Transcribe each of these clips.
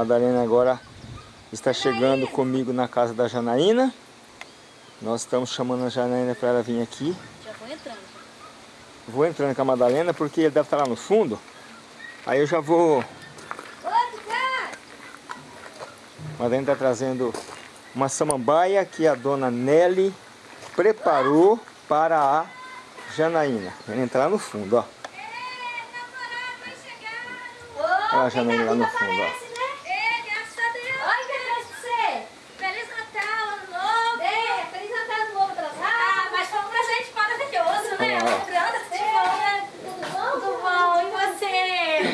Madalena agora está chegando comigo na casa da Janaína. Nós estamos chamando a Janaína para ela vir aqui. Já vou entrando. Vou entrando com a Madalena porque ele deve estar lá no fundo. Aí eu já vou... A Madalena está trazendo uma samambaia que a dona Nelly preparou para a Janaína. Ela entrar lá no fundo, ó. Olha a Janaína lá no fundo, ó. Ei, graças a Deus. Oi, que Deus pra você. Feliz Natal, Ano Novo. É, Feliz Natal, Ano Novo atrasado. Ah, mas foi um presente maravilhoso, né? Olha lá. Lembrando, tudo bom, né? Tudo bom? Tudo bom. E você?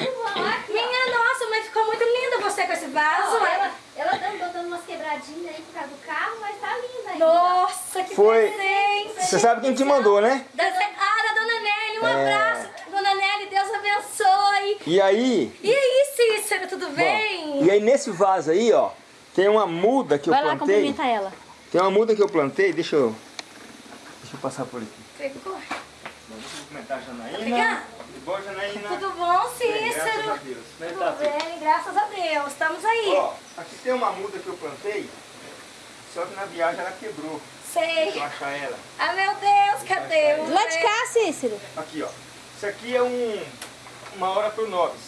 Tudo bom. Minha nossa, mas ficou muito linda você com esse vaso. ela, ela tá botando umas quebradinhas aí por causa do carro, mas tá linda ainda. Nossa, que Foi- presente. Você sabe quem te mandou, né? Da, ah, da Dona Nelly, um É. abraço. Dona Nelly, Deus abençoe. E aí... E aí, Cícero, tudo bem? Bom, e aí nesse vaso aí, ó, tem uma muda que eu Vai lá plantei. cumprimentar ela. Tem uma muda que eu plantei, deixa eu... Deixa eu passar por aqui. Pegou? Deixa eu cumprimentar a Janaína. Tudo bom, Janaína? Tudo bom, Bem, graças a Cícero? Deus. É tá, Tudo filho? bem, graças a Deus. Estamos aí. Ó, aqui tem uma muda que eu plantei, só que na viagem ela quebrou. Deixa Sei. eu achar ela. Ah, meu Deus, cadê? o Lá de cá, Cícero. Aqui, ó. Isso aqui é um, uma hora pro nobis.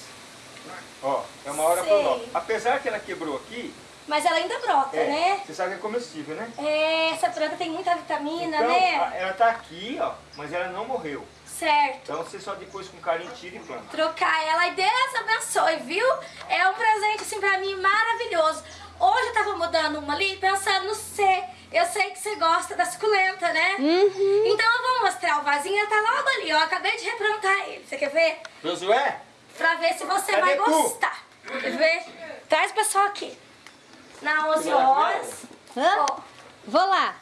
Ó, é uma hora Sei. pro nobis. Apesar que ela quebrou aqui, Mas ela ainda brota, é, né? você sabe que é comestível, né? É, essa planta tem muita vitamina, Então, né? ela tá aqui, ó, mas ela não morreu. Certo. Então você só depois com carinho tira e planta. Trocar ela e Deus abençoe, viu? É um presente assim pra mim maravilhoso. Hoje eu tava mudando uma ali pensando no C. Eu sei que você gosta da suculenta, né? Uhum. Então eu vou mostrar o vasinho, ele tá logo ali, ó. Acabei de replantar ele. Você quer ver? Josué, Pra ver se você Cadê vai tu? gostar. Quer ver? Traz o pessoal aqui. Na 11 horas. Hã? Ó, Vou lá.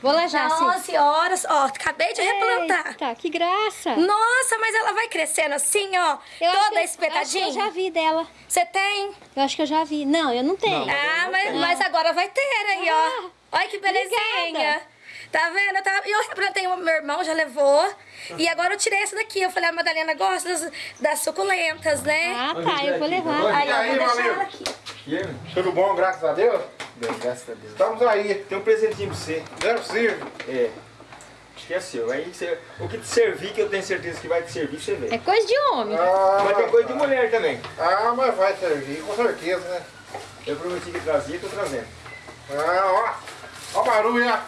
Vou lá já, na Cícero. 11 horas. Ó, acabei de replantar. Eita, que graça. Nossa, mas ela vai crescendo assim, ó. Eu toda Acho que eu espetadinha. já vi dela. Você tem? Eu acho que eu já vi. Não, eu não tenho. Não. Ah, não mas, mas agora vai ter aí, ó. Ah, Olha que belezinha. obrigada. Tá vendo? Eu, tava, eu replantei uma, meu irmão já levou. E agora eu tirei essa daqui. Eu falei, a Madalena gosta das, das suculentas, né? Ah, tá, eu vou levar. Aí, E eu aí, vou deixar valeu? ela aqui. E aí? Tudo bom, graças a Deus? Bem, graças a Deus. Estamos aí. Tem um presentinho pra você. Não é possível. É. Acho que é seu. Aí você, o que te servir, que eu tenho certeza que vai te servir, você vê. É coisa de homem. Mas tem Ah, coisa de mulher também. ah, mas vai servir, com certeza, né? Eu prometi que trazia, tô trazendo. Ah, ó. Ó o barulho, ó.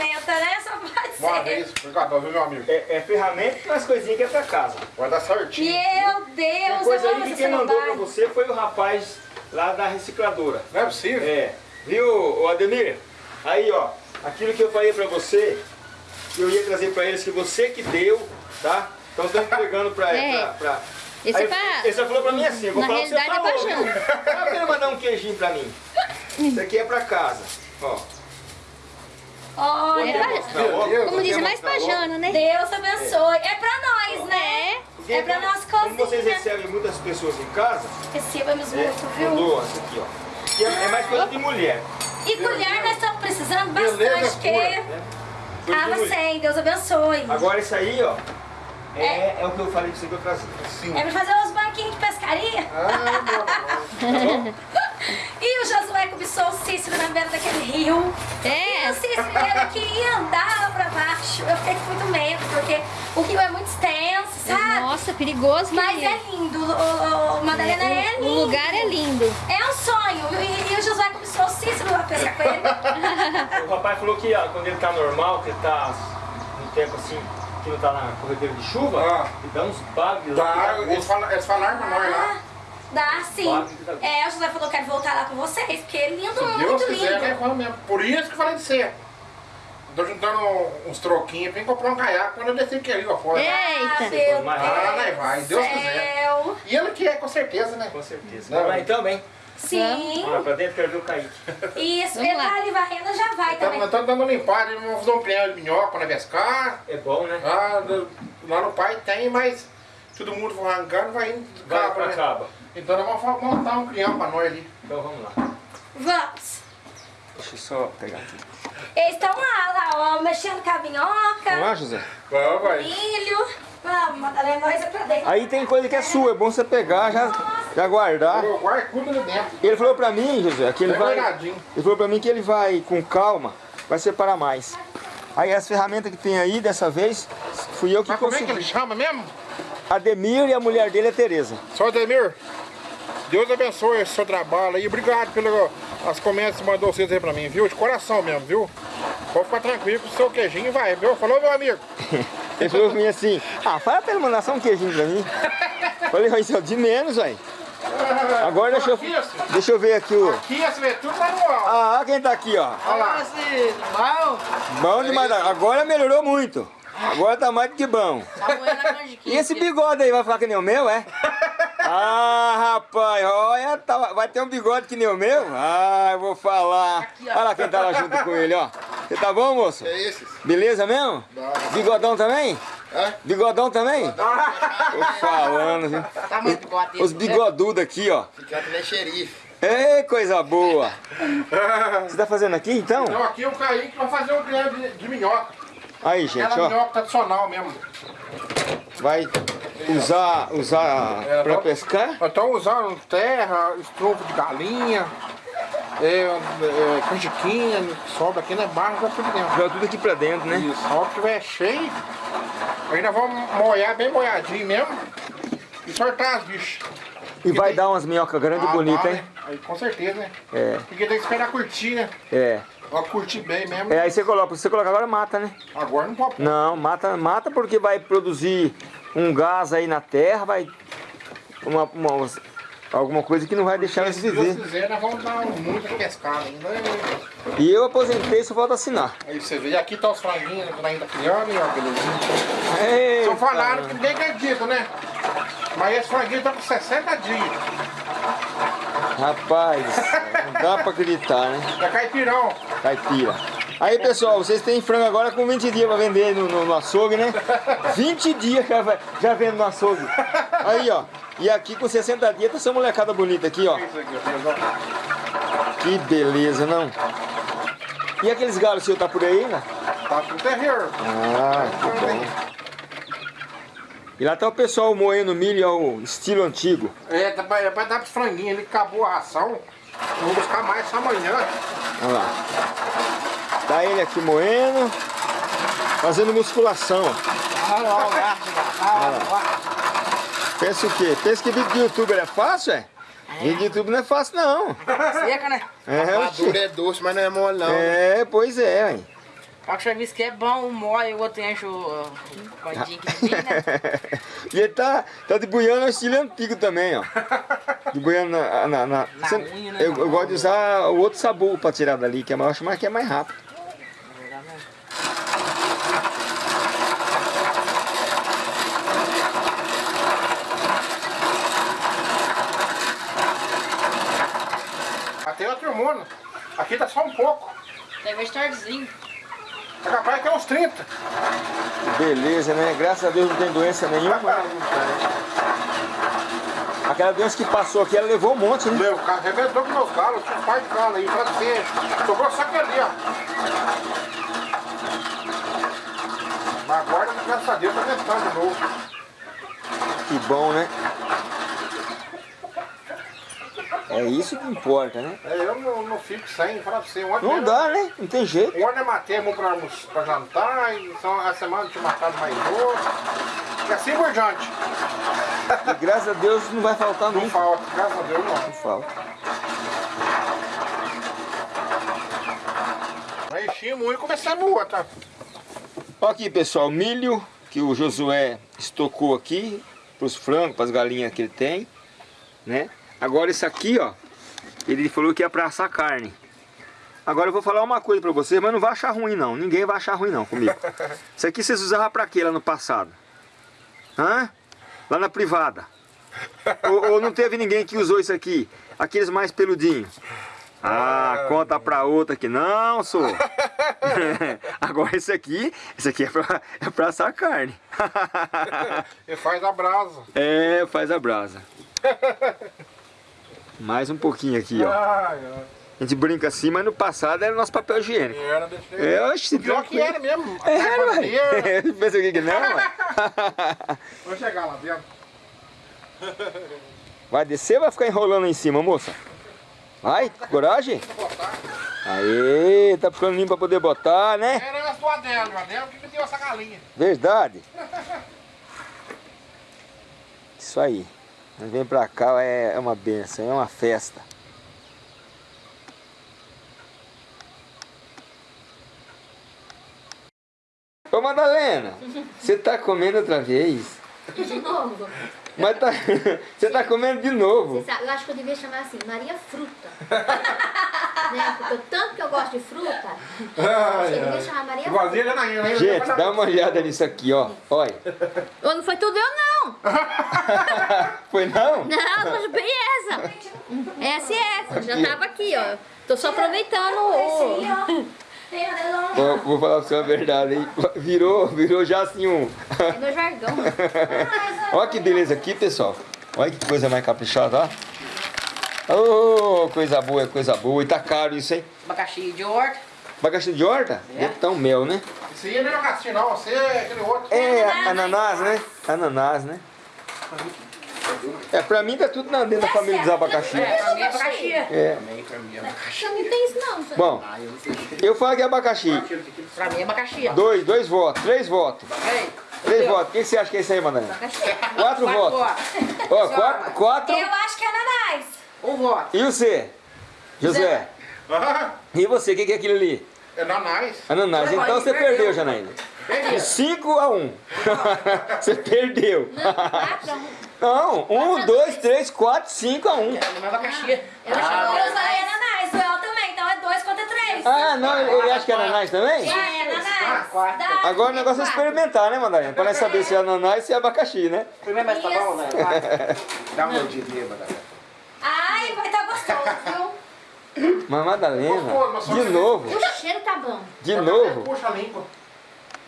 Ferramenta, né? Só pode Uma ser. vez, obrigado, viu, meu amigo? É, é ferramenta e umas coisinhas que é pra casa. Vai dar certinho. Meu Tem Deus, coisa eu amo aí que quem mandou pra você foi o rapaz lá da recicladora. Não é possível? É. Viu, Ademir? Aí, ó. Aquilo que eu falei pra você, que eu ia trazer pra eles, que você que deu, tá? Então eu tô entregando pra... É. pra, pra... Esse Aí, é pra- Ele só falou pra mim assim, eu vou Na falar o que você realidade é falou, pra viu? Ah, Eu quero mandar um queijinho pra mim. Isso aqui é pra casa. Ó. Olha, É Como diz, mais logo. Jana, né? Deus abençoe. É pra nós, né? Porque É pra nós Como vocês cozinha. recebem muitas pessoas em casa, Recebemos é, muito, viu? mandou essa aqui, ó. Que é, é mais coisa de mulher. E colher nós estamos precisando Beleza bastante, porque... pura, Né? Ah, de você, Deus abençoe. Agora isso aí, ó, é, é o que eu falei pra você que eu trazia. Sim. É pra fazer uns banquinhos de pescaria. Ah, meu Deus. E o rio. É. Cícero ele que ia andar lá pra baixo. Eu fiquei com muito medo, porque o rio é muito extenso, sabe? Nossa, perigoso. Mas é lindo. O, o, o Madalena é, O- lindo. O lugar é lindo. É um sonho. E, e o Josué cobiçou o Cícero lá pescar com ele. O rapaz falou que ó, quando ele tá normal, que ele tá no tempo assim, que não tá na corredeira de chuva, Ah. ele dá uns bagos. Tá, dá eles falaram pra nós lá. Dá sim. É, o Josué falou que quer voltar lá com vocês, porque é lindo, Se muito Deus quiser, lindo. né? Vamos mesmo. Por isso que eu falei de você. Tô juntando uns troquinhos pra ir comprar um caiaque quando eu descer aqui ali, ó, fora. Ah, Eita. meu Mas- Ah, Deus vai, vai, Deus do quiser. céu. E ele que é, com certeza, né? Com certeza. Não. Vamos lá então. Sim. Lá pra dentro, quero ver o Kaique. Isso, Vamos ele lá. tá ali varrendo, já vai Então, também. nós estamos dando uma limpada, vamos fazer um pinhão de minhoca nós pescar. É bom, né? Ah, lá no pai tem, mas todo mundo for arrancando, vai indo Vai pra né? caba. Então nós vamos montar um crião pra nós ali. Então vamos lá. Vamos. Deixa eu só pegar aqui. Eles estão lá, lá, ó, mexendo com a minhoca, Vamos lá, José? Vamos, vai. milho. Vamos, Madalena, nós é pra dentro. Aí tem coisa que é sua, é bom você pegar, já, já guardar. Eu guardo tudo ali dentro. Ele falou pra mim, José, que ele Bem vai. guardadinho. Ele falou pra mim que ele vai, com calma, vai separar mais. Aí as ferramentas que tem aí, dessa vez, fui eu que Mas como é que ele consegui. chama mesmo? Ademir e a mulher dele é Tereza. Só Ademir, Deus abençoe o seu trabalho aí. Obrigado pelas comentas que mandou vocês aí pra mim, viu? De coração mesmo, viu? Pode ficar tranquilo que o seu queijinho vai, viu? Falou, meu amigo? Ele falou pra mim assim, ah, fala pra ele mandar só um queijinho pra mim. Falei, vai ser de menos, aí. Agora deixa eu, assim. deixa eu ver aqui o... Aqui, esse vê tudo manual. Ah, olha quem tá aqui, ó. Olha lá. Bom demais. Agora melhorou muito. Agora tá mais do que bom. E esse bigode aí, vai ficar que nem o meu, é? Ah, rapaz, olha, tá- vai ter um bigode que nem o meu? Ah, eu vou falar. Olha lá quem tá lá junto com ele, ó. Você tá bom, moço? É esses? Beleza mesmo? Bigodão também? Hã? Bigodão também? Tô falando, viu? Os bigodudos aqui, ó. Fica que nem xerife. Ei, coisa boa. Você tá fazendo aqui, então? Então aqui o Kaique vai fazer um grande de, de minhoca. Aí, gente, Aquela ó. minhoca tradicional mesmo. Vai usar, usar É, pra vamos- pescar? Estamos usando terra, estrofo de galinha, é, é, canjiquinha, sobra aqui na barra, vai tudo dentro. Joga tudo aqui pra dentro, né? Isso, a hora que tiver cheio, aí nós vamos molhar bem molhadinho mesmo e sortar as bichas. E vai dar umas minhocas grandes e Ah, bonitas, dá, hein? né? Aí com certeza, né? É, Porque tem que esperar curtir, né? é. Ó, curtir bem mesmo. É, aí você coloca, se você colocar agora mata, né? Agora não pode. Não, mata, mata porque vai produzir um gás aí na terra, vai. Uma, uma- alguma coisa que não vai deixar Se Deus viver. quiser, nós vamos dar muita pescada ainda. né? E eu aposentei, só falta assinar. Aí você vê, e aqui tá os franguinhos ainda criando, e ó, belezinha. Só falaram que ninguém acredita, né? Mas esse franguinho tá com 60 dias. Rapaz, não dá pra acreditar, né? É caipirão. Caipira. Aí pessoal, vocês têm frango agora com 20 dias pra vender no, no, no açougue, né? 20 dias já, já vendo no açougue. Aí ó, e aqui com 60 dias tá essa molecada bonita aqui, ó. Que beleza, não? E aqueles galos seu tá por aí, né? Tá tudo terror. Ah, que bom. E lá tá o pessoal moendo milho ao estilo antigo. É, tá pra, é pra dar pros franguinhos. Ele acabou a ração. Vamos buscar mais só amanhã. Olha lá. Tá ele aqui moendo, fazendo musculação. Pensa o quê? Pensa que vídeo de youtuber é fácil, é? Vídeo de YouTube não é fácil, não. Seca, né? É. Maduro é doce, mas não é mole não. é pois é, hein? O chavis que é bom, um mói, o outro enche o codinho que vem, né? e ele tá, tá de buiano ao estilo antigo também, ó. De buiano na... na, na- Na Cê- unha, né? eu, eu gosto de usar o outro sabor pra tirar dali, que é mais, eu acho mais que é mais rápido. Até outro mundo. Aqui tá só um pouco. Deve estar tardezinho. É capaz que é uns 30. Beleza, né? Graças a Deus não tem doença nenhuma. Aquela doença que passou aqui, ela levou um monte, né? O cara arrebentou com meus galos. Tinha um par de galo aí pra você. Sobrou só aquele ali, ó. Mas agora, graças a Deus, tá tentando de novo. Que bom, né? É isso que importa, né? É, eu não, não fico sem, falar pra você. Ontem Não mesmo- dá, né? Não tem jeito. Ontem eu matei a mão pra, pra jantar, e só a semana eu tinha matado mais outro. E assim por diante. E graças a Deus não vai faltar Não nunca. falta, graças a Deus não. Não falta. Mas enchi muito e a moer, tá? Olha aqui, pessoal, milho que o Josué estocou aqui para os frangos, para as galinhas que ele tem, né? Agora isso aqui, ó, ele falou que é para assar carne. Agora eu vou falar uma coisa para vocês, mas não vai achar ruim não. Ninguém vai achar ruim não comigo. Isso aqui vocês usavam para quê lá no passado? Hã? Lá na privada. ou, ou não teve ninguém que usou isso aqui? Aqueles mais peludinhos. Ah, conta pra outra que não, sou. Agora esse aqui, esse aqui é pra, é pra assar carne. E faz a brasa. é, faz a brasa. Mais um pouquinho aqui, ó. A gente brinca assim, mas no passado era nosso papel higiênico. Era, deixei. É, oxe, Pior que era mesmo. A É, ué. maneira. Pensa o que que não, ué? Vou chegar lá dentro. Vai descer ou vai ficar enrolando em cima, moça? Vai, coragem. Aê, tá ficando limpo pra poder botar, né? Era do Adélio, o Adélio que deu essa galinha. Verdade. Isso aí. Nós vem pra cá, é é uma benção, é uma festa. Ô Madalena, você tá comendo outra vez? De novo. Mas tá, você tá comendo de novo. Você sabe, eu acho que eu devia chamar assim, Maria Fruta. né? Porque o tanto que eu gosto de fruta, acho que eu devia chamar Maria Fruta. Né? Gente, dá uma olhada nisso aqui, ó. Olha. Não foi tudo eu, não. Foi não? Não, mas bem essa. Essa e essa. Já tava aqui, ó. Tô só aproveitando o... Ó, vou falar pra você a verdade, hein? Virou, virou já assim um... É meu jargão. Olha que beleza aqui, pessoal. Olha que coisa mais caprichada, ó. Ô, coisa boa, coisa boa. E tá caro isso, hein? Abacaxi de horta. Abacaxi de horta? É. Tá um mel, né? Esse aí não é abacaxi não, você é aquele outro. É, ananás, né? Ananás, né? É, pra mim tá tudo na- dentro da família dos abacaxi. É, pra mim é abacaxi. É. Também pra mim é abacaxi. Não tem isso, não. Zé. Bom, Ah, eu não falo que é abacaxi. Pra mim é abacaxi. Dois, dois votos, três votos. Três votos. O que você acha que é isso aí, Madalena? Quatro votos. Ó, quatro, quatro. Eu acho que é ananás. Um voto. E você? José? Ah, E você? O que que é aquilo ali? É nanás. Ananás. Então você perdeu, Janaína. De 5 a 1. Um. você perdeu. Quatro a um. Não, 1, 2, 3, 4, 5 a 1. Um. Não é abacaxi. Eu acho Eu que falei ananás, o El também, então é dois contra três. Ah, não, ele ele acha que é ananás também? É, ananás. quatro. Dá. Agora o negócio é experimentar, né, Madalena? Pra nós saber se é ananás e se é abacaxi, né? Primeiro, mas tá bom, né? Dá uma mordidinha, Madalena. Ai, vai estar gostoso, viu? Mas Madalena, de O novo, cheiro tá bom. de novo. Puxa limpa.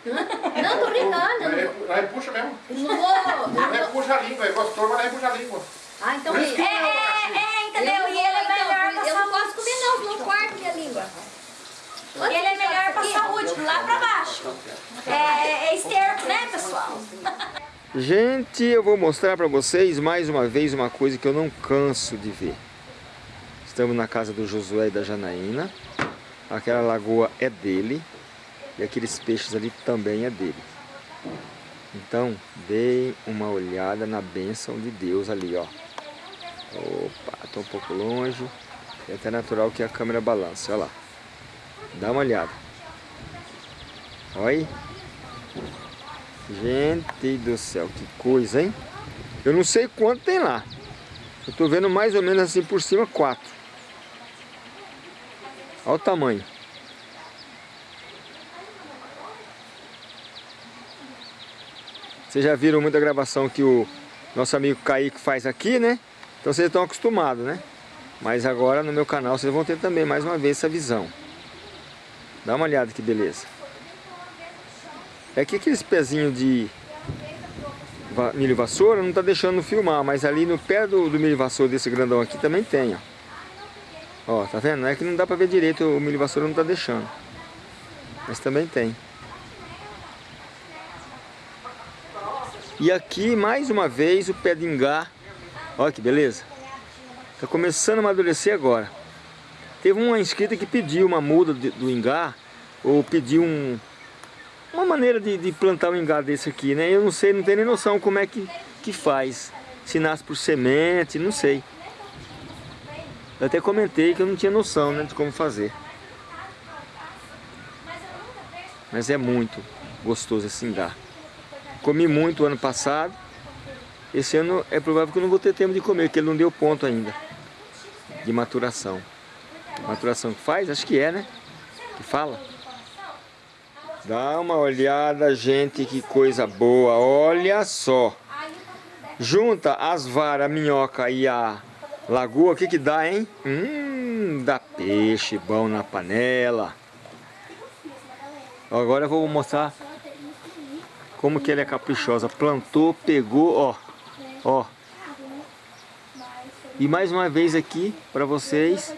Não, tô brincando. Aí, Não, aí puxa mesmo. não vou... não vou- puxa limpa, é gostoso, mas aí puxa limpa. Ah, então... É, Eu é, é, entendeu? não E ele é então, melhor pra Eu não posso comer, não, senão corta minha língua. E ele é melhor pra saúde, lá pra baixo. É, é esterco, né, pessoal? Gente, eu vou mostrar pra vocês mais uma vez uma coisa que eu não canso de ver. Estamos na casa do Josué e da Janaína. Aquela lagoa é dele. E aqueles peixes ali também é dele. Então, deem uma olhada na bênção de Deus ali, ó. Opa, tô um pouco longe. É até natural que a câmera balance, olha lá. Dá uma olhada. Olha aí. Gente do céu, que coisa, hein? Eu não sei quanto tem lá. Eu tô vendo mais ou menos assim por cima, quatro. Olha o tamanho. Vocês já viram muita gravação que o nosso amigo Kaique faz aqui, né? Então vocês estão acostumados, né? Mas agora no meu canal vocês vão ter também mais uma vez essa visão. Dá uma olhada que beleza. É que aqueles pezinhos de milho vassoura não tá deixando filmar, mas ali no pé do, do milho vassoura desse grandão aqui também tem, ó. Ó, tá vendo? É que não dá pra ver direito, o milho vassoura não tá deixando. Mas também tem. E aqui, mais uma vez, o pé de ingá. Olha que beleza. Tá começando a amadurecer agora. Teve uma inscrita que pediu uma muda de- do ingá, ou pediu um, uma maneira de, de plantar um ingá desse aqui, né? Eu não sei, não tenho nem noção como é que, que faz. Se nasce por semente, não sei. Eu até comentei que eu não tinha noção né, de como fazer. Mas é muito gostoso esse ingá. Comi muito ano passado. Esse ano é provável que eu não vou ter tempo de comer, porque ele não deu ponto ainda. De maturação. Maturação que faz? Acho que é, né? Que fala. Dá uma olhada, gente, que coisa boa. Olha só. Junta as varas, a minhoca e a lagoa, o que que dá, hein? Hum, dá peixe bom na panela. Agora eu vou mostrar como que ela é caprichosa. Plantou, pegou, ó. Ó. E mais uma vez aqui para vocês,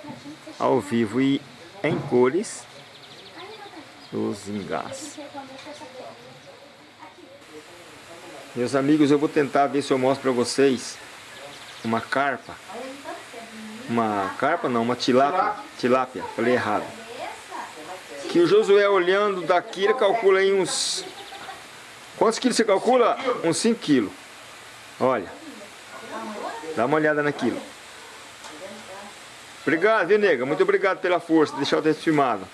ao vivo e em cores, os ingás. Meus amigos, eu vou tentar ver se eu mostro pra vocês uma carpa. Uma carpa não, uma tilápia. Tilápia, falei errado. Que o Josué olhando daqui, ele calcula aí uns... Quantos quilos você calcula? Uns 5 quilos. Olha. Dá uma olhada naquilo. Obrigado, viu, nega? Muito obrigado pela força, de deixar eu ter filmado.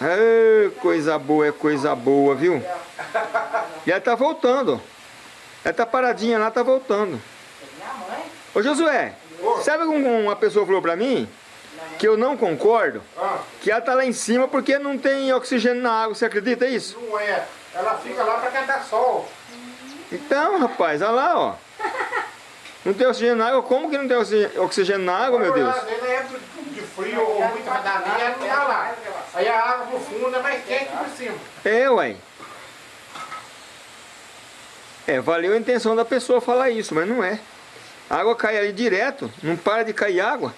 Ah, coisa boa, é coisa boa, viu? E ela tá voltando. Ela tá paradinha lá, tá voltando. Ô Josué, sabe como uma pessoa falou pra mim? Que eu não concordo? Ah, Que ela tá lá em cima porque não tem oxigênio na água, você acredita isso? não é. Ela fica lá pra cantar sol. Então, rapaz, olha lá, ó. Não tem oxigênio na água? Como que não tem oxi- oxigênio na água, meu Deus? Na época de frio ou muita vadaria, ela não tá lá. Aí a água pro fundo é mais quente por cima. É, ué. É, valeu a intenção da pessoa falar isso, mas não é. A água cai ali direto, não para de cair água.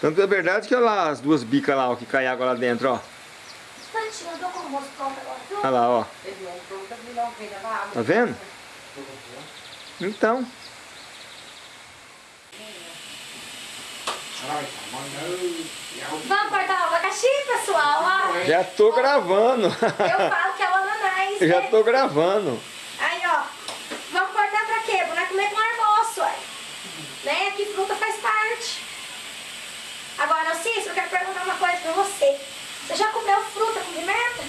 Tanto é verdade que olha lá as duas bicas lá, ó, que cai água lá dentro, ó. Instantinho, eu dou com o almoço pronto agora, viu? Olha lá, ó. Tá vendo? Então. Vamos cortar o abacaxi, pessoal, ó. Já tô gravando. Eu falo que é o ananás, já né? tô gravando. Aí, ó. Vamos cortar pra quê? Pra comer com almoço, ué. Né? Que fruta faz parte. Agora, Cícero, eu quero perguntar uma coisa pra você. Você já comeu fruta com pimenta?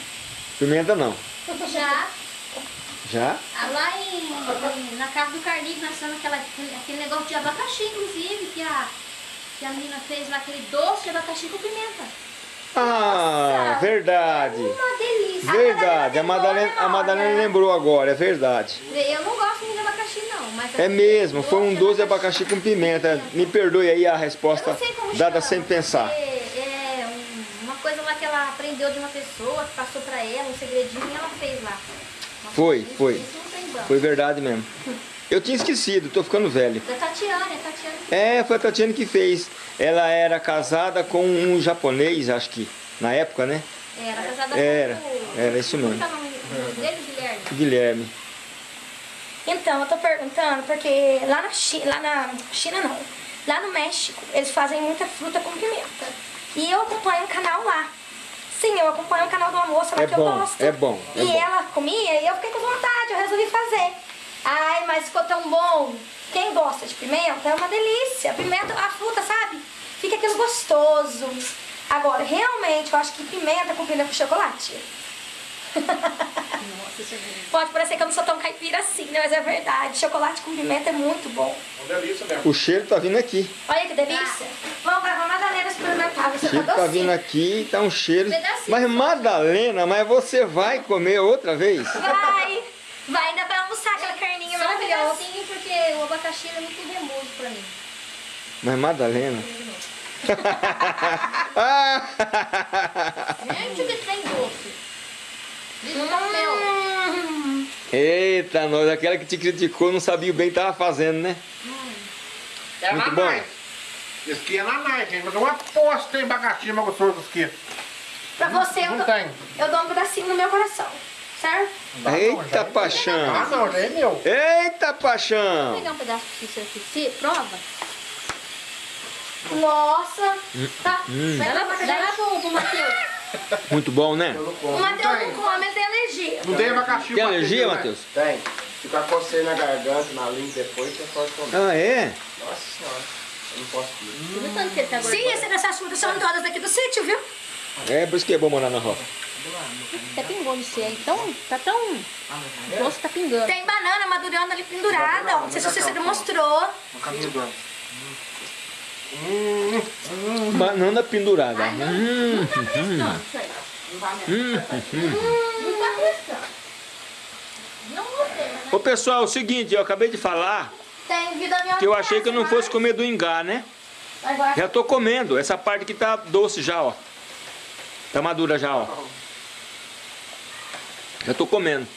Pimenta não. Já, Já? ah, lá em, na casa do Carlinhos, nós fizemos aquela, aquele, negócio de abacaxi, inclusive, que a, que a menina fez lá, aquele doce de abacaxi com pimenta. Ah, verdade. Uma delícia. Verdade. A Madalena, né, a Madalena lembrou agora, é verdade. Eu não gosto muito de abacaxi, não. Mas É mesmo, foi um doce de abacaxi com pimenta. Me perdoe aí a resposta dada sem pensar. porque É um- uma coisa lá que ela aprendeu de uma pessoa, que passou pra ela, um segredinho, e ela fez lá. Nossa, Foi, isso- foi. Isso. Foi verdade mesmo. Eu tinha esquecido, tô ficando velho. Da Tatiana, é a Tatiana que É, foi a Tatiana que fez. Ela era casada com um japonês, acho que, na época, né? era casada Era, com o... era isso mesmo. Como é o nome dele, Guilherme? Guilherme. Então, eu tô perguntando porque lá na China, lá na China não, lá no México, eles fazem muita fruta com pimenta. E eu acompanho um canal lá. Sim, eu acompanho um canal de uma moça lá É que bom, eu gosto. é bom, é e bom. ela comia e eu fiquei com vontade, eu resolvi fazer. Ai, mas ficou tão bom. Quem gosta de pimenta é uma delícia. Pimenta, a fruta, sabe? Fica aquilo gostoso. Agora, realmente, eu acho que pimenta combina com chocolate. Pode parecer que eu não sou tão caipira assim, né? Mas é verdade. Chocolate com pimenta é muito bom. Uma delícia mesmo. O cheiro tá vindo aqui. Olha que delícia. Vamos levar a Madalena experimentar. O Você cheiro tá tá vindo aqui, tá um cheiro. Pedacinho Mas só. Madalena, mas você vai comer outra vez? Vai. Vai, ainda vai almoçar aquela carninha Só um maravilhosa. pedacinho, porque o abacaxi é muito remoso pra mim. Mas Madalena. Gente, que tem doce. Diz o papel. Hum, Eita, nós, aquela que te criticou não sabia bem o que tava fazendo, né? É Muito na bom. Esse aqui é na Nike, hein? Mas eu aposto que tem abacaxi mais gostoso que pra você, eu Não dou, tem. eu dou um pedacinho no meu coração. Certo? Eita, Ah, paixão. não, já é meu. Eita, Vou paixão. pegar um pedaço de cícero aqui. Se, prova. Nossa. Tá. Vai Dá lá, dá lá pro, pro Matheus. Muito bom, né? O Matheus não come, ele tem alergia. Não tem abacaxi Tem alergia, né? Matheus? Tem. Fica coceiro na garganta, na língua depois, você pode comer. Ah, é? Nossa senhora. Eu não posso comer. Você tá Sim, esse dessas frutas são todas daqui do sítio, viu? É por isso que é bom morar na roça. Até pingou no C aí. Tão, tá tão... O doce tá pingando. Tem banana madurando ali pendurada. Não sei se você demonstrou. No caminho do ano. Banana pendurada. Hum, Não, isso aí. hum. Não tá prestando. Não gostei. Ô pessoal, é o seguinte, eu acabei de falar que eu achei que eu não fosse comer do ingá, né? Já tô comendo. Essa parte que tá doce já, ó. Tá madura já, ó. Já tô comendo.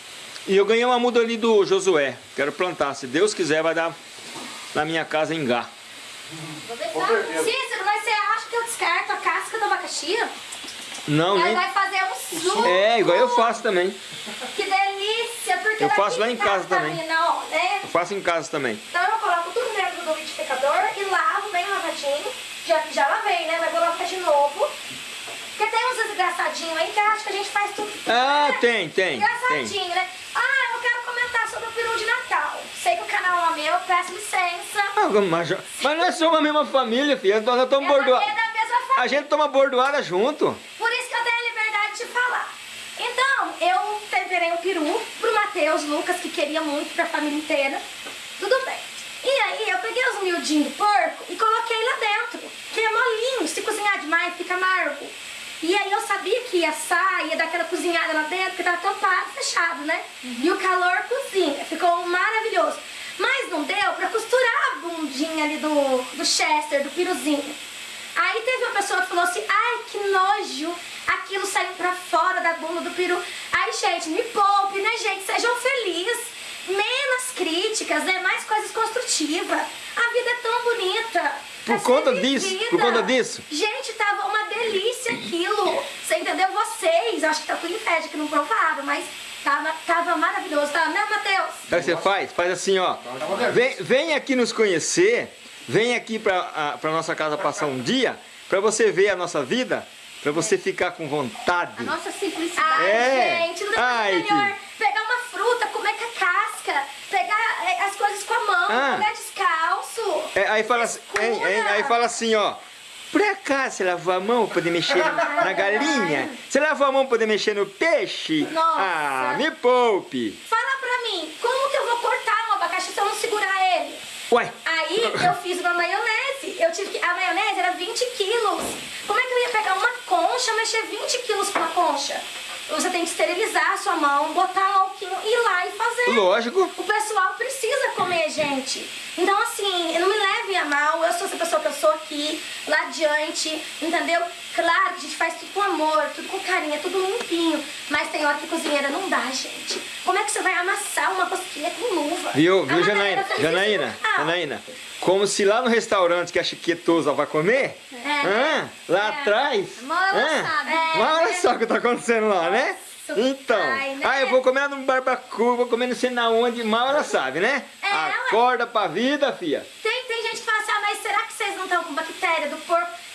E eu ganhei uma muda ali do Josué. Quero plantar. Se Deus quiser, vai dar na minha casa ingá. Vou. Cícero, mas você acha que eu descarto a casca do abacaxi? Não, Ela nem... vai fazer um suco. É, igual eu faço também. Que delícia, porque Eu faço lá em tá casa também. ó, né? Eu faço em casa também. Então eu coloco tudo dentro do liquidificador e lavo bem lavadinho. Já já lavei, né? Mas vou lavar de novo. Porque tem uns desgraçadinhos aí que acham que a gente faz tudo. Ah, né? tem, tem, Engraçadinho, tem. né? Ah, eu quero comentar sobre o peru de Natal. Sei que o canal é meu, peço licença. Ah, mas, mas nós somos a mesma família, filha. Nós É estamos bordoados. é. A gente toma bordoada junto. Por isso que eu tenho a liberdade de falar. Então, eu temperei um peru pro Matheus, Lucas, que queria muito pra família inteira. Tudo bem. E aí, eu peguei os miudinhos do porco e coloquei lá dentro. Que é molinho, se cozinhar demais fica amargo. E aí eu sabia que ia assar, ia dar aquela cozinhada lá dentro, porque tava tampado, fechado, né? E o calor cozinha, ficou maravilhoso. Mas não deu pra costurar a bundinha ali do, do Chester, do piruzinho. Aí teve uma pessoa que falou assim, ai que nojo, aquilo saiu pra fora da bunda do peru. Ai gente, me poupe, né gente, sejam felizes. Menos críticas, né? Mais coisas construtivas. A vida é tão bonita. Por ser conta disso, por conta disso. Gente, tava uma delícia aquilo. Você entendeu? Vocês, acho que tá com inveja que não provaram, mas tava, tava maravilhoso, tá? Né, Matheus? Sabe o que você faz? Faz assim, ó. Vem, vem aqui nos conhecer, vem aqui pra, pra nossa casa passar um dia, pra você ver a nossa vida, pra você ficar com vontade. A nossa simplicidade. Ai, É. gente, não coisa melhor. que- Pegar uma fruta, comer com a casca, pegar é, as coisas com a mão, Ah. comer descalço. É, aí, fala, assim- hein, hein, aí fala assim, ó. Por acaso você lavou a mão pra poder mexer na galinha? Você lavou a mão pra poder mexer no peixe? Nossa. Ah, me poupe. Fala pra mim, como que eu vou cortar um abacaxi se eu não segurar ele? Ué, Aí eu fiz uma maionese. Eu tive que. A maionese era 20 quilos. Como é que eu ia pegar uma concha, mexer 20 quilos com uma concha? Você tem que esterilizar a sua mão, botar um alquinho e ir lá e fazer. lógico. O pessoal precisa comer, gente. Então, assim, não me levem a mal. Eu sou essa pessoa que eu sou aqui, adiante, entendeu? Claro que a gente faz tudo com amor, tudo com carinho, é tudo limpinho. Mas tem hora que cozinheira não dá, gente. Como é que você vai amassar uma cosquinha com luva? Viu, A viu, Janaína? Janaína. Ah, Janaína. Como se lá no restaurante que a Chiquetosa vai comer, É. hã? lá atrás, Mal ela hã? sabe. É, olha só o que tá acontecendo lá, né? Então, pai, né? ah, eu vou comer num barbacoa, vou comer não sei na onde, mal ela sabe, né? É, ué. Acorda pra vida, fia. Tem, tem gente que fala assim, ah, mas será que vocês não estão com bactéria do porco?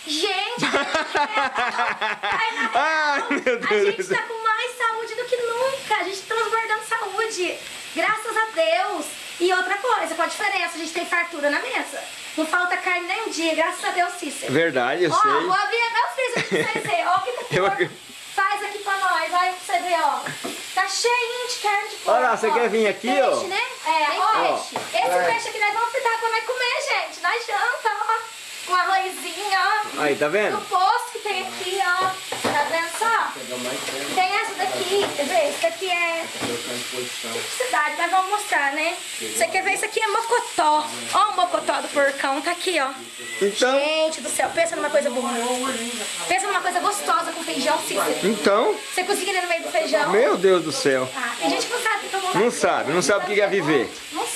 Gente, Ai, meu Deus a gente tá com mais saúde do que nunca. A gente tá transbordando saúde. Graças a Deus. E outra coisa, qual a diferença? A gente tem fartura na mesa. Não falta carne nem um dia, graças a Deus, Cícero. Verdade, eu Ó, sei. vou abrir meu freezer pra vocês verem. Ó, o que que o Eu faz aqui pra nós. Olha pra você ver, ó. Tá cheinho de carne de porco. Olha lá, você ó. quer vir aqui, peixe, ó? né? É, Tem ó. peixe. Esse peixe aqui nós vamos fritar pra nós comer, gente. Na janta, ó. Com arrozinho, ó. Aí, tá vendo? No posto que tem aqui, ó. Tá vendo só? Tem essa daqui, quer ver? Isso daqui é simplicidade, mas vamos mostrar, né? Você quer ver? Isso aqui é mocotó. Ó o mocotó do porcão, tá aqui, ó. Então, Gente do céu, pensa numa coisa boa. Pensa numa coisa gostosa com feijão, Cícero. então, Você cozinha no meio do feijão. meu Deus do céu. Ah, tem gente que não sabe Não sabe, não sabe o que é viver. Não é.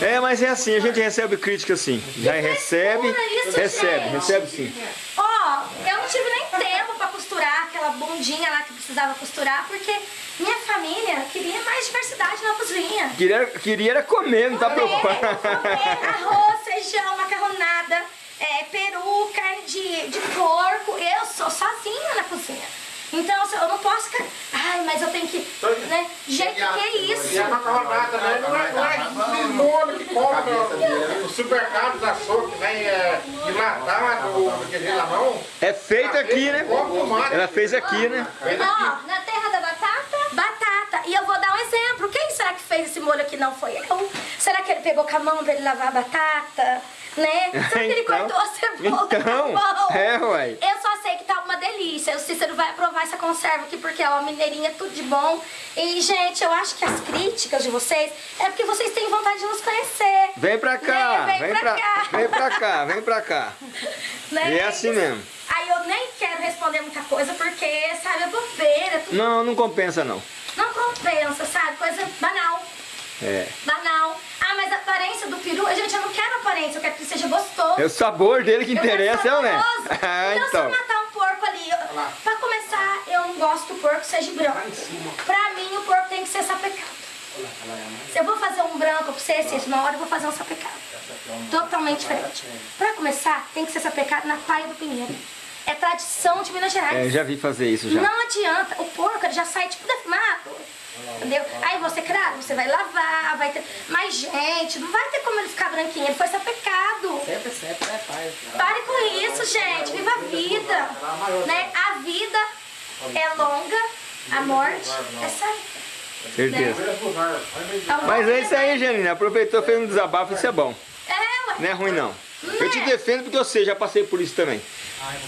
É, mas é assim, a gente recebe crítica assim. Já recebe, isso, recebe, gente. recebe sim. Ó, eu não tive nem tempo pra costurar aquela bundinha lá que precisava costurar, porque minha família queria mais diversidade na cozinha. Queria, queria era comer, não tá preocupado. comer arroz, feijão, macarronada, é, peru, carne de, de porco. Eu sou sozinha na cozinha. Então eu não posso ficar. Ai, mas eu tenho que. Né? Gente, que é isso? E a macarronada, né? Não é, não é esse molho que compra no supermercado da açougue, vem é, enlatado, quer dizer, na mão. É feito aqui, né? Ela fez aqui, né? Ó, na terra da batata? E eu vou dar um exemplo. Quem será que fez esse molho aqui? Não foi eu? Será que ele pegou com a mão pra ele lavar a batata? Né? Será que ele Então, cortou a cebola então, com a mão? é, uai. Eu só sei que tá uma delícia. O Cícero vai aprovar essa conserva aqui porque é uma mineirinha tudo de bom. E, gente, eu acho que as críticas de vocês é porque vocês têm vontade de nos conhecer. Vem pra cá, Vem, vem vem pra pra, cá. vem pra cá, vem pra cá. Né? E é assim mesmo. Aí eu nem quero responder muita coisa porque, sabe, é bobeira, tudo Não, não compensa não. Não sabe? Coisa banal. É. Banal. Ah, mas a aparência do peru, gente, eu não quero aparência, eu quero que seja gostoso. É o sabor dele que Eu interessa, é o né? Ah, então, se eu então. matar um porco ali, eu- pra começar, gosto que o porco seja branco. Pra mim, o porco tem que ser sapecado. Se eu vou fazer um branco pra você, Cícero, na hora eu vou fazer um sapecado. Totalmente diferente. Pra começar, tem que ser sapecado na palha do pinheiro. É tradição de Minas Gerais. É, eu já vi fazer isso já. Não adianta, o porco ele já sai tipo defumado. Entendeu? Aí você, claro, você vai lavar, vai ter. Mas, gente, não vai ter como ele ficar branquinho, ele foi sapecado. Sempre, sempre, né, pai? Pare com isso, gente. Viva a vida. Né? A vida é longa, a morte é certa. Certeza. Mas é isso aí, Janine. Aproveitou, fez um desabafo, isso é bom. É, ué. Não é ruim, não. Eu te defendo porque eu sei, já passei por isso também.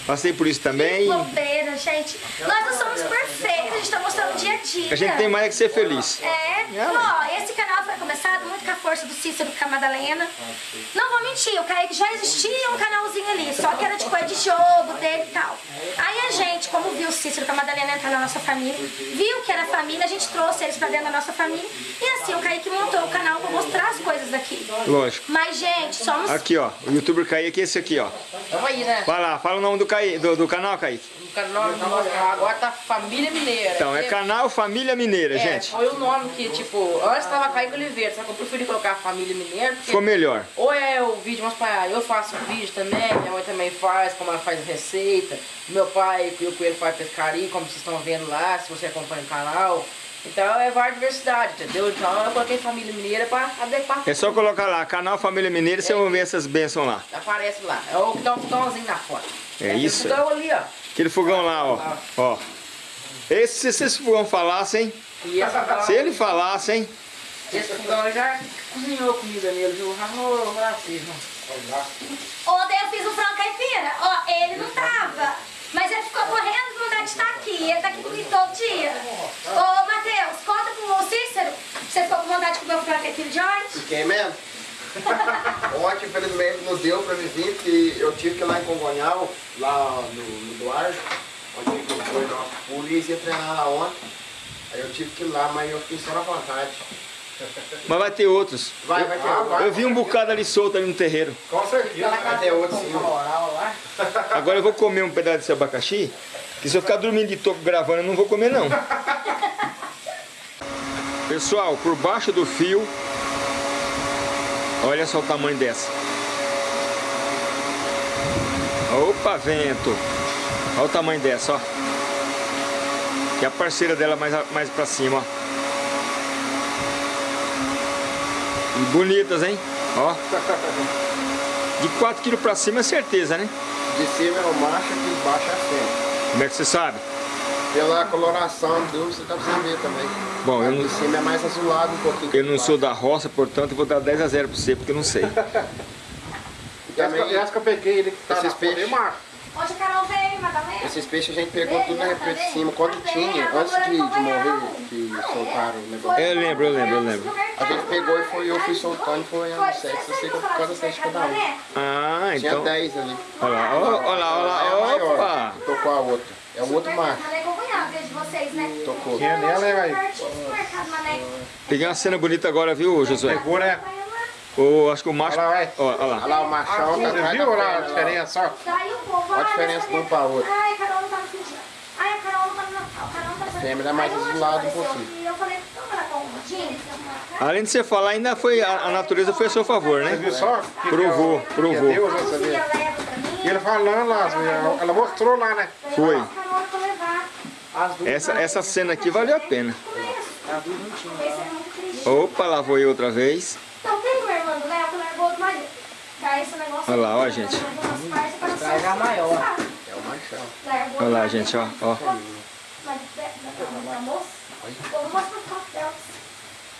Passei por isso também. Que bobeira, gente. Nós não somos perfeitos, a gente tá mostrando o dia a dia. A gente tem mais é que ser feliz. É, ó, esse começado muito com a força do Cícero com a Madalena. Não vou mentir, o Kaique já existia um canalzinho ali, só que era de coisa de jogo dele e tal. Aí a gente, como viu o Cícero com a Madalena entrar na nossa família, viu que era família, a gente trouxe eles pra dentro da nossa família. E assim, o Kaique montou o canal pra mostrar as coisas daqui. Lógico. Mas, gente, somos Aqui, ó. O youtuber Kaique é esse aqui, ó. Tamo aí, né? Vai lá, fala o nome do, Caí, do, do canal, Kaique. O canal agora tá Família Mineira. Então, é canal Família Mineira, É, gente. foi o nome que, tipo, antes tava Kaique Oliveira, só que eu preferi colocar Família Mineira, Ficou melhor. ou é o vídeo, mas pra, eu faço vídeo também, minha mãe também faz, como ela faz receita, meu pai e o Coelho faz pescaria, como vocês estão vendo lá, se você acompanha o canal. Então é várias diversidade, entendeu? Então eu coloquei Família Mineira pra adequar. É só colocar lá, canal Família Mineira, você vai ver essas bênçãos lá. Aparece lá. É o que dá um fogãozinho na foto. É aquele isso. fogão ali, ó. Aquele fogão lá, ó. ó. Esse, se esse fogão falasse, hein? Se ele falasse, hein? Esse fogão já cozinhou comida nele, viu? Ah, ô, racismo. Ontem eu fiz o frango caipira. Ó, ele não tava. Mas ele ficou correndo com vontade de estar aqui. Ele tá aqui comigo todo dia. Ô, Matheus, conta com o Cícero. Você ficou com vontade de comer o frango caipira de ontem? Fiquei mesmo? Ontem, infelizmente, não deu pra me vir, porque eu tive que ir lá em Congonhal, lá no, no Duarte, onde foi nosso polícia ia treinar lá ontem. Aí eu tive que ir lá, mas eu fiquei só na vontade. Mas vai ter outros. Vai, vai ter outro. Eu vi um bocado ali solto ali no terreiro. Com certeza. Vai ter outro sim. Moral lá. Agora eu vou comer um pedaço desse abacaxi, que se eu ficar dormindo de topo gravando, eu não vou comer não. Pessoal, por baixo do fio, olha só o tamanho dessa. Opa, vento. Olha o tamanho dessa, ó. E a parceira dela mais, mais pra cima, ó. E bonitas, hein? Ó. De 4 kg pra cima é certeza, né? De cima é o macho e de baixo é a fêmea. Como é que você sabe? Pela coloração do você tá precisando ver também. Bom, eu De não, cima é mais azulado um pouquinho. eu não sou da roça, portanto eu vou dar 10 a 0 pra você, porque eu não sei. Também, Essa que eu peguei, ele que tá Esses na folha, peixes. macho. Onde a Carol veio, Madalena? esses peixes a gente pegou tudo na represa de cima. Quando tinha, antes de, de morrer, que soltaram o negócio. Eu lembro, eu lembro, eu lembro. A gente pegou e foi, eu fui soltando e foi ano sexo. Eu sei que causa sete cada um. Ah, Tinha então. 10 ali. Olha lá, olha lá, olha É lá, maior. opa! Tocou a outra. É o outro macho. Né? Tocou. Quem é nela, velho? Peguei uma cena bonita agora, viu, Josué? Pegou, né? O, acho que o macho. Olha lá. Ó, olha lá. Olha lá o machão tá Você atrás viu lá a diferença, ó? O Olha a diferença de um pra outro. Ai, a Carol não tá no sentido. Ai, a Carol não tá no. A Carol não tá no fêmea é mais azulada um pouquinho. Eu falei, vamos lá com o jeans? Além de você falar, ainda foi. A, a natureza foi a seu favor, Você né? viu só? Que Provou, que é, provou. Que é Deus, você. E ele falando lá, ela- mostrou lá, né? Foi. Essa, essa cena aqui valeu a pena. É muito triste. Opa, lá vou eu outra vez. Então tem uma irmã do Léo que largou do marido. Esse negócio... Olha lá, ó, gente. Traz a maior. É o machão. Largou Olha lá, gente, ó. ó.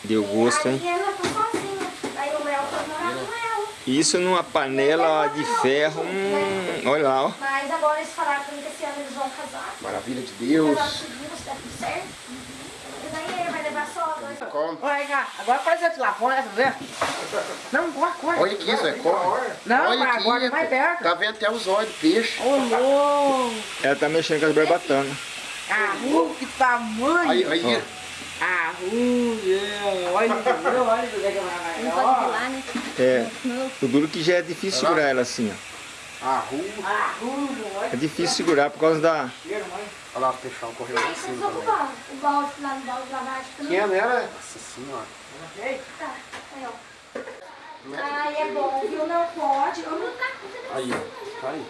Deu gosto, hein? Tá sozinha. Aí o Léo foi morar com ela. Isso numa panela de ferro. Hum, olha lá, ó. Mas agora eles falaram que esse ano eles vão casar. Maravilha de Casar Deus. se der tudo certo. E daí ele vai levar só dois. Come. Olha cá, agora apareceu de lá fora, tá vendo? Não, corre, corre. Olha aqui, Zé, come. Não, Olha mas aqui, agora mais perto. Tá vendo até os olhos do peixe. Ô, louco. Ela tá mexendo com as barbatanas. Ah, uh, que tamanho. Aí, aí. Ah, uh, yeah. olha, olha o que é né? É. O duro que já é difícil segurar ela assim, ó. A rua. Olha É difícil segurar por causa da. Olha lá, o peixão correu lá em Mas cima também. O balde lá no balde de lavagem também. Quem é dela? Nossa senhora. Tá, aí, ó. Ai, é bom, viu? Não pode. Vamos não tá. Aí, ó. Tá aí.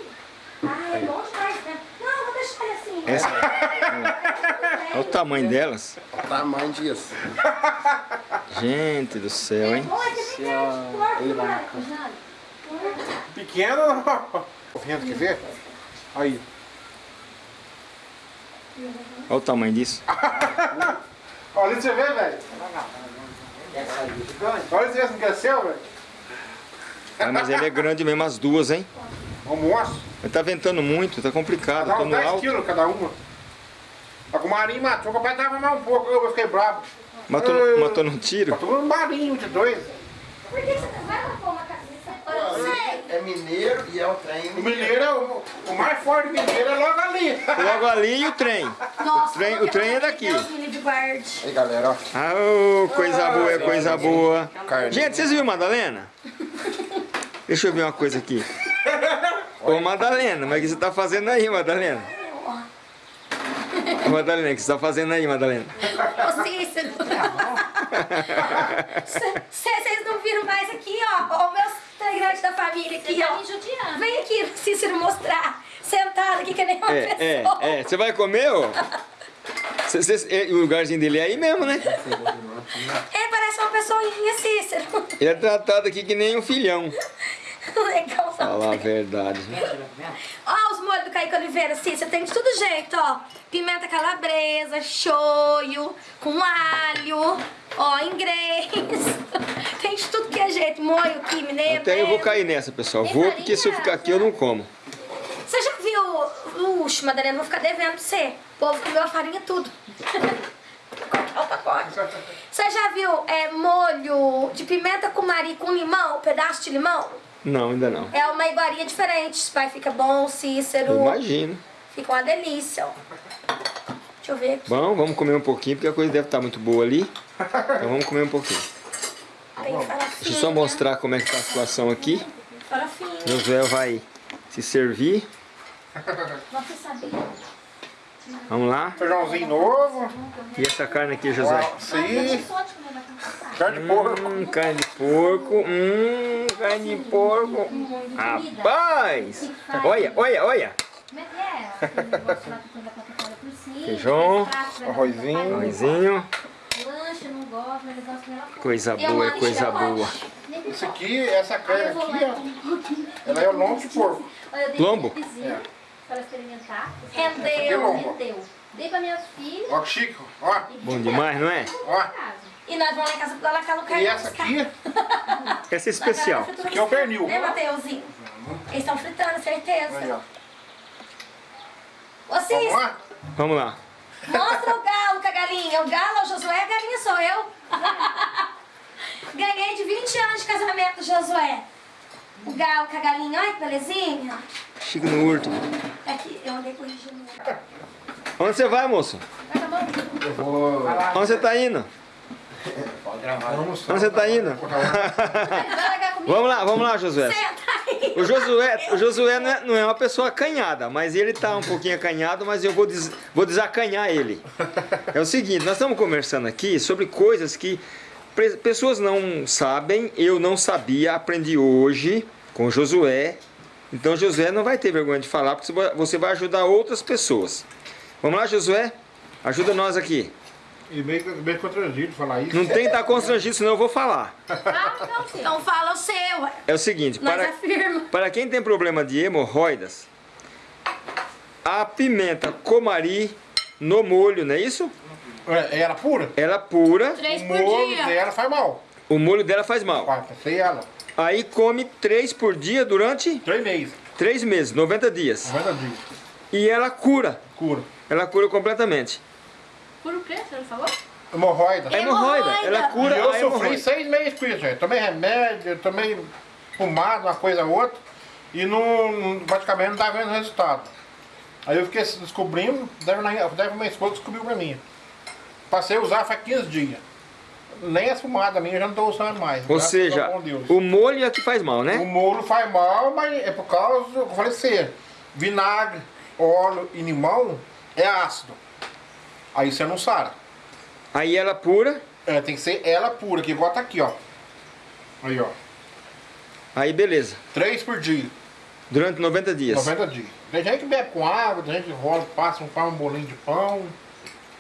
Ai, é bom demais, né? Não, vou deixar ele assim. Essa- É Olha o tamanho delas. O tamanho disso. Gente do céu, hein? Olha, ter Ele vai na Pequeno não. O vento, quer ver? Aí. Olha o tamanho disso. Olha você ver, velho. Olha se esse não quer seu, velho. Ah, mas ele é grande mesmo, as duas, hein? Almoço. Mas tá ventando muito, tá complicado. No 10 alto. quilos cada uma. A com o Marinho matou, o papai tava mais um pouco, eu fiquei bravo. Matou, Eu- matou no tiro? Matou um marinho de dois. Por que você vai lá pôr uma cabeça? Eu sei. É mineiro e é o trem O mineiro é o, o mais forte mineiro é logo ali. Logo ali e o trem. Nossa, O trem- o trem é daqui. Deus, me livre, guarde. Aí galera, ó. Ah, ô, coisa boa, é coisa boa. Carne. Gente, vocês viram Madalena? Deixa eu ver uma coisa aqui. Ô, Madalena, mas o que você tá fazendo aí, Madalena? Ô, Madalena, o que você tá fazendo aí, Madalena? Ô, Cícero. Vocês não viram mais aqui, ó. Os meus integrantes da família aqui, Tá ó. Vem aqui, Cícero, mostrar. Sentado aqui que nem uma É, é, pessoa. é. Você vai comer, ô? Cê- cê- é, o lugarzinho dele é aí mesmo, né? Ele parece uma pessoinha, Cícero. Ele é tratado aqui que nem um filhão. Legal, Falar a verdade. Ó, os molhos do Kaique Oliveira, Cícero, tem de todo jeito, ó. Pimenta calabresa, shoyu, com alho, ó, inglês. Tem de tudo que é jeito, molho aqui, mineiro. Até eu vou né? cair nessa, pessoal. Vou, porque se eu ficar aqui eu não como. Você já viu? Uxe, Madalena, vou ficar devendo pra você. O povo comeu a farinha tudo. O pacote. Você já viu é, molho de pimenta com mari com limão, pedaço de limão? Não, ainda não. É uma iguaria diferente. Pai fica bom, Cícero. Imagino. Fica uma delícia, ó. Deixa eu ver aqui. Bom, vamos comer um pouquinho, porque a coisa deve estar muito boa ali. Então vamos comer um pouquinho. Tem farofinha. Deixa eu só mostrar como é que tá a situação aqui. Farofinha. Josué vai se servir. Você sabia? Vamos lá. Feijãozinho novo. E essa carne aqui, Josué? Ó, Carne de porco. Hum, carne de porco. Hum, carne de porco. Rapaz! Olha, olha, olha. É é? Feijão. Arrozinho. Arrozinho. Lanche, eu não gosto, mas eles gostam dela Coisa boa, é coisa boa. Isso aqui, essa carne aqui, ó. Ela é o lombo de porco. Olha, eu dei Lombo? pra ela experimentar. Rendeu. lombo. Rendeu. Dei pra minhas filhas. Ó que chique, ó. Bom demais, não é? Ó. E nós vamos lá em casa pra lá no carne. E essa aqui, Essa é especial. Esse aqui é o pernil. Né, Mateuzinho? Eles estão fritando, certeza. aí, ó. Ô, Cis, Vamos lá? Vamos lá. mostra o galo com a galinha. O galo é o Josué, a galinha sou eu. Ganhei de 20 anos de casamento, Josué. O galo com a galinha, olha que belezinha. Chico no urto. Aqui, eu andei corrigindo. Onde você vai, moço? Eu vou. Onde você tá indo? Vamos Onde você tá indo? Vamos lá, vamos lá, Josué. O Josué, o Josué não, é, não é uma pessoa acanhada, mas ele tá um pouquinho acanhado, mas eu vou, des, vou desacanhar ele. É o seguinte, nós estamos conversando aqui sobre coisas que pessoas não sabem, eu não sabia, aprendi hoje com o Josué. Então Josué não vai ter vergonha de falar, porque você vai- você vai ajudar outras pessoas. Vamos lá, Josué? Ajuda nós aqui. E meio, meio constrangido falar isso. Não tem que estar constrangido, senão eu vou falar. Ah, então. Então fala o seu. É o seguinte, Nós para, afirma. Para quem tem problema de hemorroidas, a pimenta comari no molho, não é isso? É, Ela pura? Ela pura, Três O por molho dia. dela faz mal. o molho dela faz mal. Passei ela. Aí come três por dia durante Três meses. três meses, 90 dias. 90 dias. E ela cura, Cura. ela cura completamente. Por o quê? Você não falou? Hemorroida. A hemorroida, Hemorroida. ela E cura eu a sofri hemorroida. seis meses com isso, gente. Tomei remédio, tomei pomada, uma coisa ou outra. E não, praticamente não estava vendo resultado. Aí eu fiquei descobrindo, deve, na, deve minha esposa descobriu pra mim. Passei a usar faz 15 dias. Nem as fumadas minhas eu já não estou usando mais. Ou graças seja, ao bom Deus. o molho é que faz mal, O né? molho faz mal, mas é por causa, eu falei assim, vinagre, óleo e limão é ácido. Aí você não sara. Aí ela pura, É, tem que ser ela pura, que igual tá aqui, ó. Aí, ó. aí beleza. Três por dia. Durante 90 dias. 90 dias. Tem gente que bebe com água, tem gente que rola, passa, faz um bolinho de pão.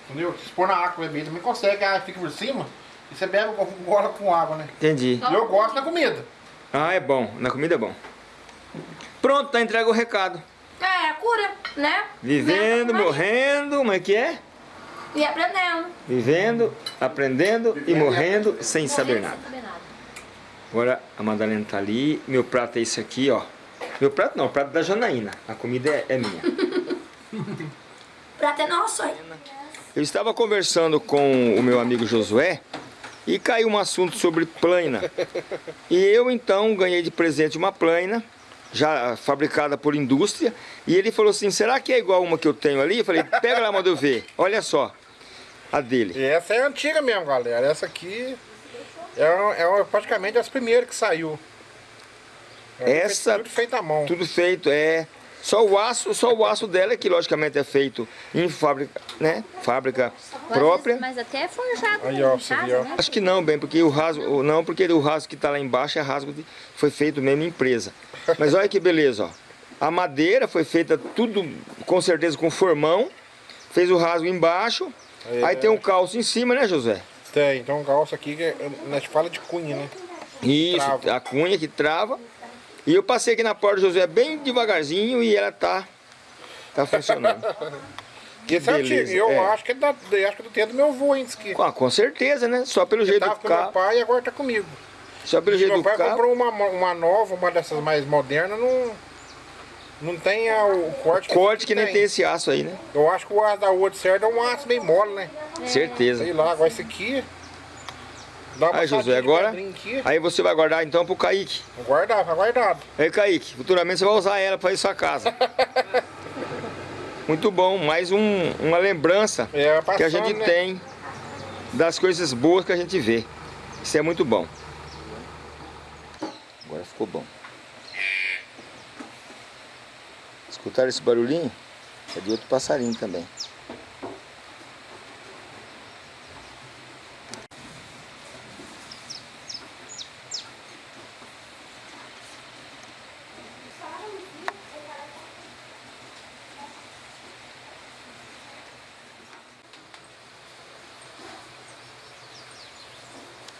Entendeu? Se pôr na água beber também consegue, a água fica por cima. E você bebe com- gola com água, né? Entendi. Eu gosto da comida. Ah, é bom. Na comida é bom. Pronto, tá entregue o recado. É, a cura, né? Vivendo, Né? morrendo, como é que é? E aprendendo. Vivendo, aprendendo e morrendo sem saber nada. Não saber nada. Agora a Madalena tá ali. Meu prato é esse aqui, ó. Meu prato não, o prato da Janaína. A comida é, é minha. Pra ter nosso aí. Eu estava conversando com o meu amigo Josué e caiu um assunto sobre plaina. E eu então ganhei de presente uma plaina, já fabricada por indústria, e ele falou assim: será que é igual uma que eu tenho ali? Eu falei: pega lá, manda eu ver. Olha só, a dele. E essa é antiga mesmo, galera. Essa aqui é, é praticamente as primeiras que saiu. É Essa- Tudo feito à mão. Tudo feito, é. Só o aço, só o aço dela, que logicamente é feito em fábrica, né? Fábrica própria. Mas até é forjado Aí, ó, casa, né? Acho que não, bem, porque o rasgo, não, porque o rasgo que está lá embaixo é rasgo de, foi feito mesmo em empresa. Mas olha que beleza, ó. A madeira foi feita tudo com certeza com formão, fez o rasgo embaixo, É. aí tem um calço em cima, né, José? Tem, então um calço aqui que é- gente fala de cunha, né? Isso, Trava. a cunha que trava. E eu passei aqui na porta do José bem devagarzinho e ela tá tá funcionando. E esse é Beleza, antigo. E eu é. acho que é da, eu acho que é do tempo do meu avô antes que. com, com certeza, né? Só pelo jeito tava do com meu carro, pai e agora tá comigo. só pelo jeito Meu do pai carro. comprou uma, uma nova, uma dessas mais modernas, não. Não tem a- o corte Corte que nem tem esse aço aí, né? Eu acho que o aço da outra certo é um aço bem mole, né? Certeza. Sei lá, agora esse aqui. Dá uma Aí, Josué, de agora. Aí você vai guardar então pro Kaique. Vou guardar, tá guardado. Aí, Kaique, futuramente você vai usar ela para ir sua casa. Muito bom, mais um, uma lembrança É, que a passando, gente né? tem das coisas boas que a gente vê. Isso é muito bom. Agora ficou bom. Escutaram esse barulhinho? É de outro passarinho também.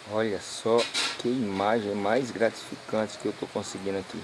Olha só que imagem mais gratificante que eu estou conseguindo aqui.